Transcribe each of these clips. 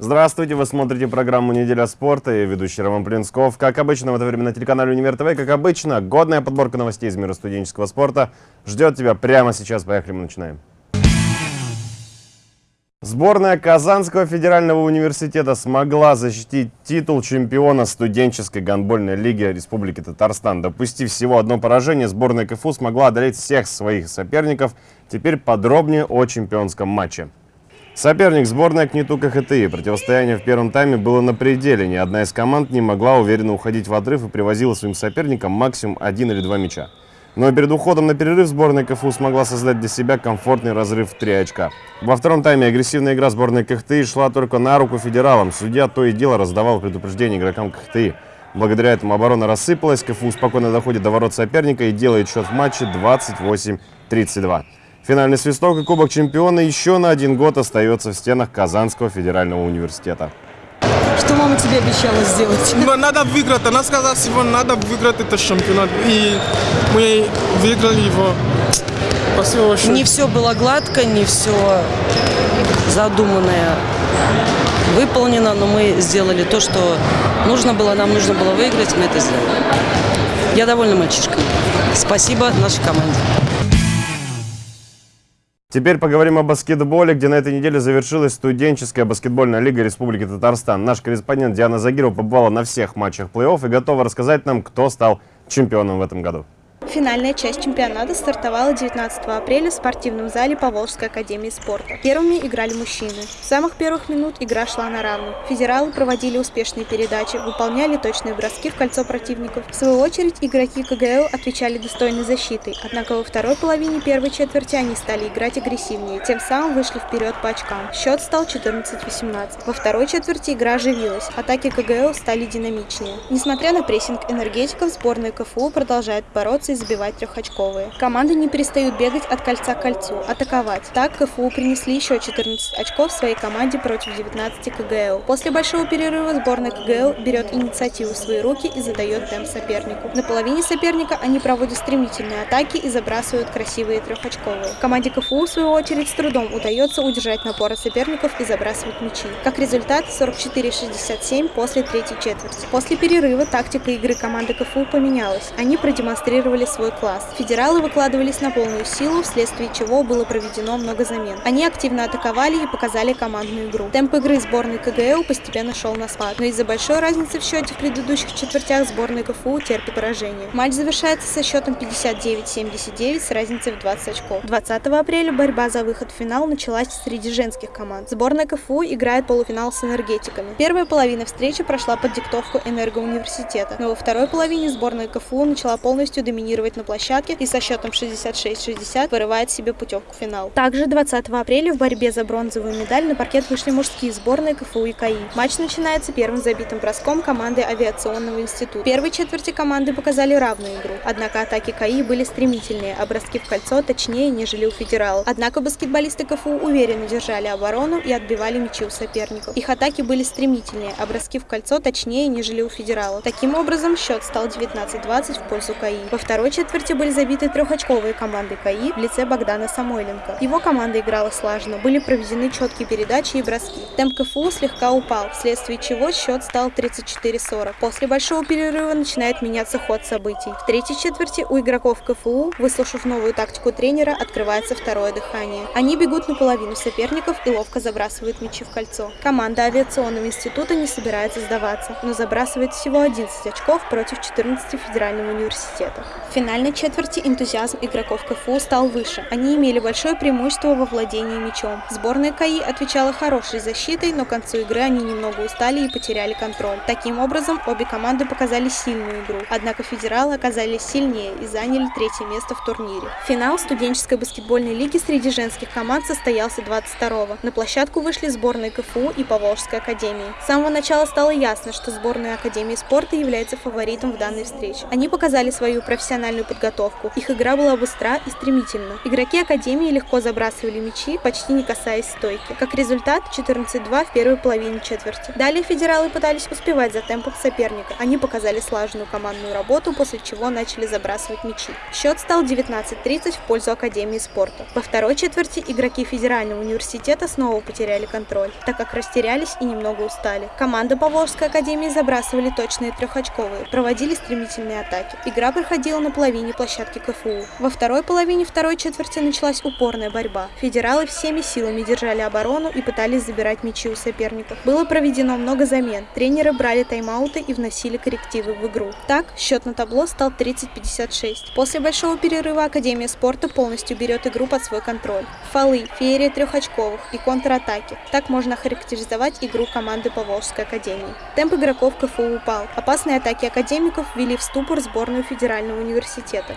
Здравствуйте, вы смотрите программу «Неделя спорта» и ведущий Роман Плинсков. Как обычно, в это время на телеканале «Универ ТВ», как обычно, годная подборка новостей из мира студенческого спорта ждет тебя прямо сейчас. Поехали, мы начинаем. Сборная Казанского федерального университета смогла защитить титул чемпиона студенческой гандбольной лиги Республики Татарстан. Допустив всего одно поражение, сборная КФУ смогла одолеть всех своих соперников. Теперь подробнее о чемпионском матче. Соперник сборной КНИТУ КХТИ. Противостояние в первом тайме было на пределе. Ни одна из команд не могла уверенно уходить в отрыв и привозила своим соперникам максимум один или два мяча. Но перед уходом на перерыв сборная КФУ смогла создать для себя комфортный разрыв в три очка. Во втором тайме агрессивная игра сборной КХТИ шла только на руку федералам. Судья то и дело раздавал предупреждение игрокам КХТИ. Благодаря этому оборона рассыпалась, КФУ спокойно доходит до ворот соперника и делает счет в матче 28-32. Финальный свисток и Кубок чемпиона еще на один год остается в стенах Казанского федерального университета. Что мама тебе обещала сделать? Но надо выиграть. Она сказала всего, надо выиграть этот чемпионат. И мы выиграли его. Спасибо большое. Не все было гладко, не все задуманное выполнено, но мы сделали то, что нужно было. Нам нужно было выиграть, мы это сделали. Я довольна мальчишкой. Спасибо нашей команде. Теперь поговорим о баскетболе, где на этой неделе завершилась студенческая баскетбольная лига Республики Татарстан. Наш корреспондент Диана Загирова побывала на всех матчах плей-офф и готова рассказать нам, кто стал чемпионом в этом году. Финальная часть чемпионата стартовала 19 апреля в спортивном зале Поволжской академии спорта. Первыми играли мужчины. С самых первых минут игра шла на равных. Федералы проводили успешные передачи, выполняли точные броски в кольцо противников. В свою очередь, игроки КГЛ отвечали достойной защитой, однако во второй половине первой четверти они стали играть агрессивнее, тем самым вышли вперед по очкам. Счет стал 14-18. Во второй четверти игра оживилась, атаки КГЛ стали динамичнее. Несмотря на прессинг энергетиков, сборная КФУ продолжает бороться забивать трехочковые. Команды не перестают бегать от кольца к кольцу, атаковать. Так КФУ принесли еще 14 очков своей команде против 19 КГЛ. После большого перерыва сборная КГЛ берет инициативу в свои руки и задает темп сопернику. На половине соперника они проводят стремительные атаки и забрасывают красивые трехочковые. Команде КФУ, в свою очередь, с трудом удается удержать напор соперников и забрасывать мячи. Как результат 44-67 после третьей четверти. После перерыва тактика игры команды КФУ поменялась. Они продемонстрировали свой класс. Федералы выкладывались на полную силу, вследствие чего было проведено много замен. Они активно атаковали и показали командную игру. Темп игры сборной КГЛ постепенно шел на спад, но из-за большой разницы в счете в предыдущих четвертях сборная КФУ терпит поражение. Матч завершается со счетом 59-79 с разницей в 20 очков. 20 апреля борьба за выход в финал началась среди женских команд. Сборная КФУ играет полуфинал с энергетиками. Первая половина встречи прошла под диктовку энергоуниверситета, но во второй половине сборная КФУ начала полностью доминировать доминировать на площадке и со счетом 66-60 вырывает себе путевку в финал. Также 20 апреля в борьбе за бронзовую медаль на паркет вышли мужские сборные КФУ и КАИ. Матч начинается первым забитым броском команды авиационного института. В первой четверти команды показали равную игру, однако атаки КАИ были стремительнее, а броски в кольцо точнее, нежели у федералов. Однако баскетболисты КФУ уверенно держали оборону и отбивали мячи у соперников. Их атаки были стремительнее, а броски в кольцо точнее, нежели у федералов. Таким образом, счет стал 19-20 в пользу КАИ. Во второй второй четверти были забиты трехочковые команды КАИ в лице Богдана Самойленко. Его команда играла слаженно, были проведены четкие передачи и броски. Темп КФУ слегка упал, вследствие чего счет стал 34-40. После большого перерыва начинает меняться ход событий. В третьей четверти у игроков КФУ, выслушав новую тактику тренера, открывается второе дыхание. Они бегут на половину соперников и ловко забрасывают мячи в кольцо. Команда авиационного института не собирается сдаваться, но забрасывает всего 11 очков против 14 федерального университета финальной четверти энтузиазм игроков КФУ стал выше. Они имели большое преимущество во владении мячом. Сборная КАИ отвечала хорошей защитой, но к концу игры они немного устали и потеряли контроль. Таким образом, обе команды показали сильную игру. Однако федералы оказались сильнее и заняли третье место в турнире. Финал студенческой баскетбольной лиги среди женских команд состоялся 22-го. На площадку вышли сборные КФУ и Поволжской академии. С самого начала стало ясно, что сборная Академии спорта является фаворитом в данной встрече. Они показали свою профессиональную профессиональную подготовку. Их игра была быстра и стремительна. Игроки Академии легко забрасывали мячи, почти не касаясь стойки. Как результат, 14-2 в первой половине четверти. Далее федералы пытались успевать за темпом соперника. Они показали слаженную командную работу, после чего начали забрасывать мячи. Счет стал 19-30 в пользу Академии спорта. Во второй четверти игроки Федерального университета снова потеряли контроль, так как растерялись и немного устали. Команда Поволжской Академии забрасывали точные трехочковые, проводили стремительные атаки. Игра проходила на половине площадки КФУ. Во второй половине второй четверти началась упорная борьба. Федералы всеми силами держали оборону и пытались забирать мячи у соперников. Было проведено много замен. Тренеры брали тайм-ауты и вносили коррективы в игру. Так, счет на табло стал 30-56. После большого перерыва Академия спорта полностью берет игру под свой контроль. Фолы, феерия трехочковых и контратаки. Так можно характеризовать игру команды Поволжской Академии. Темп игроков КФУ упал. Опасные атаки академиков ввели в ступор сборную Федерального университета.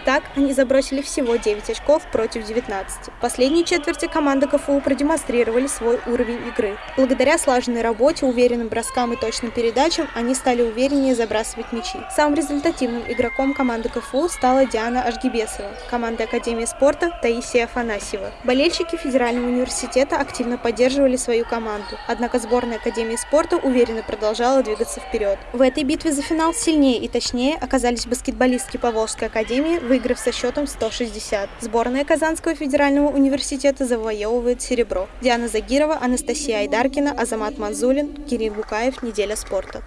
Так, они забросили всего 9 очков против 19. В последней четверти команда КФУ продемонстрировали свой уровень игры. Благодаря слаженной работе, уверенным броскам и точным передачам, они стали увереннее забрасывать мячи. Самым результативным игроком команды КФУ стала Диана Ашгибесова, команда Академии спорта Таисия Афанасьева. Болельщики Федерального университета активно поддерживали свою команду, однако сборная Академии спорта уверенно продолжала двигаться вперед. В этой битве за финал сильнее и точнее оказались баскетболистки Поволжской Академии, выиграв со счетом 160. Сборная Казанского федерального университета завоевывает серебро. Диана Загирова, Анастасия Айдаркина, Азамат Манзулин, Кирилл Букаев. Неделя спорта.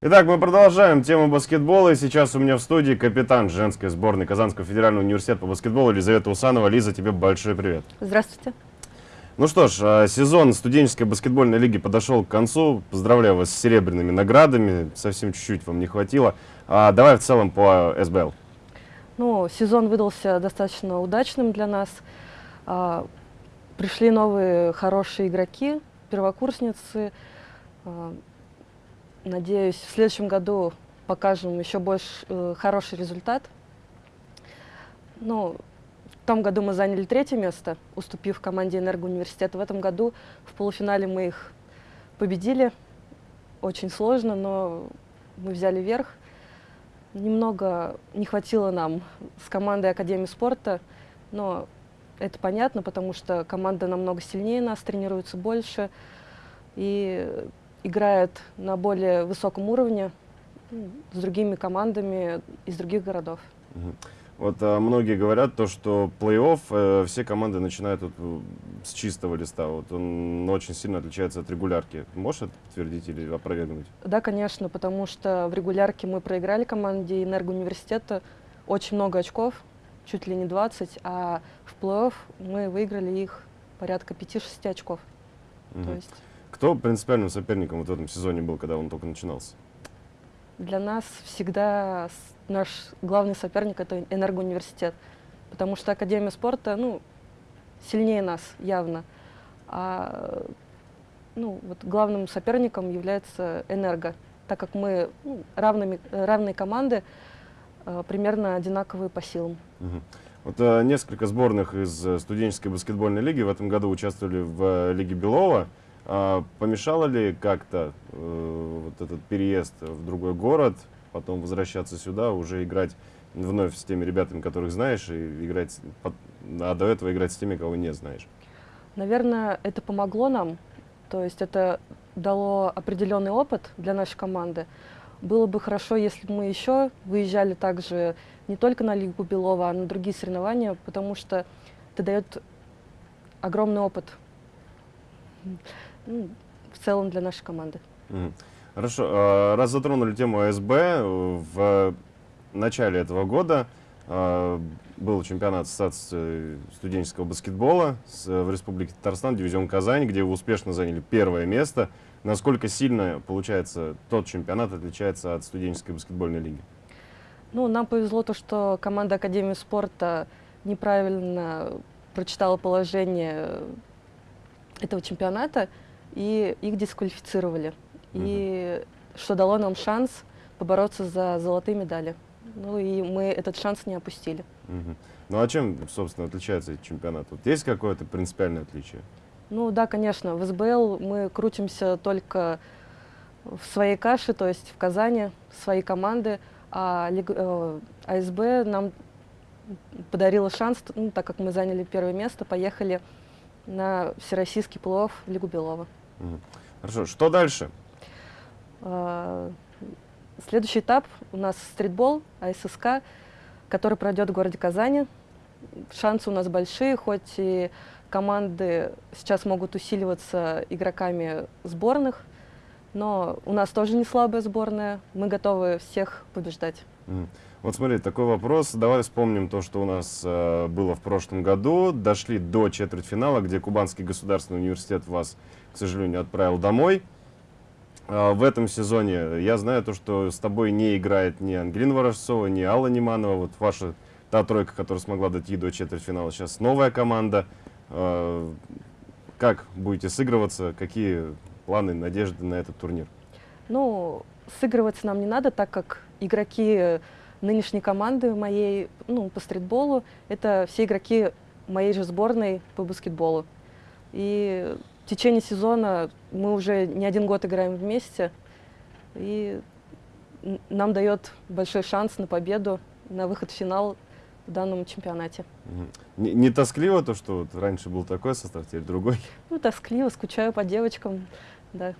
Итак, мы продолжаем тему баскетбола. И сейчас у меня в студии капитан женской сборной Казанского федерального университета по баскетболу Елизавета Усанова. Лиза, тебе большой привет. Здравствуйте. Ну что ж, а, сезон студенческой баскетбольной лиги подошел к концу. Поздравляю вас с серебряными наградами. Совсем чуть-чуть вам не хватило. А давай в целом по СБЛ. Ну, сезон выдался достаточно удачным для нас. А, пришли новые хорошие игроки, первокурсницы. А, надеюсь, в следующем году покажем еще больше э, хороший результат. Ну, в том году мы заняли третье место, уступив команде Энергоуниверситета. В этом году в полуфинале мы их победили. Очень сложно, но мы взяли верх. Немного не хватило нам с командой Академии спорта, но это понятно, потому что команда намного сильнее нас, тренируется больше и играет на более высоком уровне с другими командами из других городов. Вот а, многие говорят то, что плей-офф э, все команды начинают вот, с чистого листа. Вот он очень сильно отличается от регулярки. Можешь это подтвердить или опровергнуть? Да, конечно, потому что в регулярке мы проиграли команде Энергоуниверситета очень много очков, чуть ли не 20, а в плей-офф мы выиграли их порядка 5-6 очков. Угу. То есть Кто принципиальным соперником вот в этом сезоне был, когда он только начинался? Для нас всегда наш главный соперник это Энергоуниверситет, потому что Академия спорта, ну, сильнее нас явно, а ну, вот главным соперником является Энерго, так как мы ну, равными, равные команды, э, примерно одинаковые по силам. Вот э, несколько сборных из э, студенческой баскетбольной лиги в этом году участвовали в э, Лиге Белова. А помешало ли как-то э, вот этот переезд в другой город, потом возвращаться сюда, уже играть вновь с теми ребятами, которых знаешь, и играть, а до этого играть с теми, кого не знаешь? Наверное, это помогло нам, то есть это дало определенный опыт для нашей команды. Было бы хорошо, если бы мы еще выезжали также не только на Лигу Белова, а на другие соревнования, потому что это дает огромный опыт ну, в целом для нашей команды. Хорошо. а, Раз затронули тему АСБ, э, в начале этого года а, был чемпионат Ассоциации студенческого баскетбола в Республике Татарстан, дивизион Казань, где вы успешно заняли первое место. Насколько сильно, получается, тот чемпионат отличается от студенческой баскетбольной лиги? Ну, нам повезло то, что команда Академии спорта неправильно прочитала положение этого чемпионата, и их дисквалифицировали. И что дало нам шанс побороться за золотые медали. Ну и мы этот шанс не опустили. Мгм. Ну а чем, собственно, отличается этот чемпионат? Вот есть какое-то принципиальное отличие? Ну да, конечно, в СБЛ мы крутимся только в своей каше, то есть в Казани, своей команды, А э, АСБ нам подарила шанс, ну, так как мы заняли первое место, поехали на всероссийский плей-офф в Лигу Белова. Хорошо, что дальше? А, Следующий этап у нас стритбол, АССК, который пройдет в городе Казани. Шансы у нас большие, хоть и команды сейчас могут усиливаться игроками сборных, но у нас тоже не слабая сборная, мы готовы всех побеждать. Вот смотри, такой вопрос. Давай вспомним то, что у нас э, было в прошлом году. Дошли до четвертьфинала, где Кубанский государственный университет вас, к сожалению, отправил домой. А, в этом сезоне я знаю то, что с тобой не играет ни Ангелина Ворожцова, ни Алла Неманова. Вот ваша та тройка, которая смогла дойти до четвертьфинала. Сейчас новая команда. А, как будете сыгрываться? Какие планы, надежды на этот турнир? Ну, сыгрываться нам не надо, так как игроки нынешней команды моей, ну, по стритболу, это все игроки моей же сборной по баскетболу. И в течение сезона мы уже не один год играем вместе, и нам дает большой шанс на победу, на выход в финал в данном чемпионате. Не, не тоскливо то, что вот раньше был такой состав, теперь другой? Ну, тоскливо, скучаю по девочкам, да.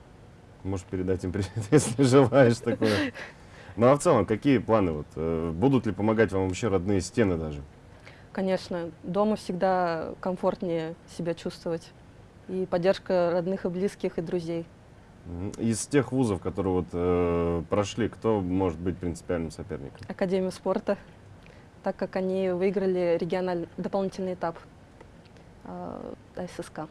Можешь передать им привет, если желаешь такое. Ну а в целом, какие планы? Вот, э, будут ли помогать вам вообще родные стены даже? Конечно, дома всегда комфортнее себя чувствовать. И поддержка родных и близких, и друзей. Из тех вузов, которые вот э, прошли, кто может быть принципиальным соперником? Академию спорта, так как они выиграли региональный дополнительный этап э, ССК.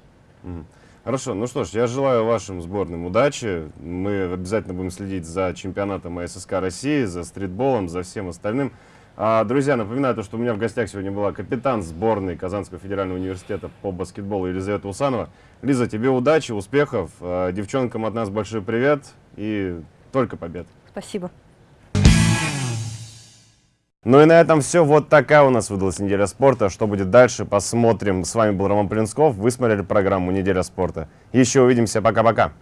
Мгм. Хорошо, ну что ж, я желаю вашим сборным удачи. Мы обязательно будем следить за чемпионатом АССК России, за стритболом, за всем остальным. А, друзья, напоминаю, то, что у меня в гостях сегодня была капитан сборной Казанского федерального университета по баскетболу Елизавета Усанова. Лиза, тебе удачи, успехов. А, девчонкам от нас большой привет и только побед. Спасибо. Ну и на этом все. Вот такая у нас выдалась неделя спорта. Что будет дальше, посмотрим. С вами был Роман Полинсков. Вы смотрели программу «Неделя спорта». Еще увидимся. Пока-пока.